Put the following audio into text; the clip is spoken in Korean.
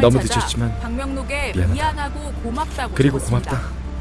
너무 늦었지만 미안하다. 미안하고 고맙다고 그리고 고맙다.